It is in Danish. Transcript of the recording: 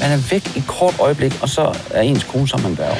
Man er væk i et kort øjeblik, og så er ens kone sammen med en værve.